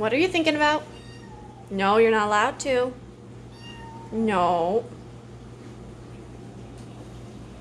What are you thinking about? No, you're not allowed to. No.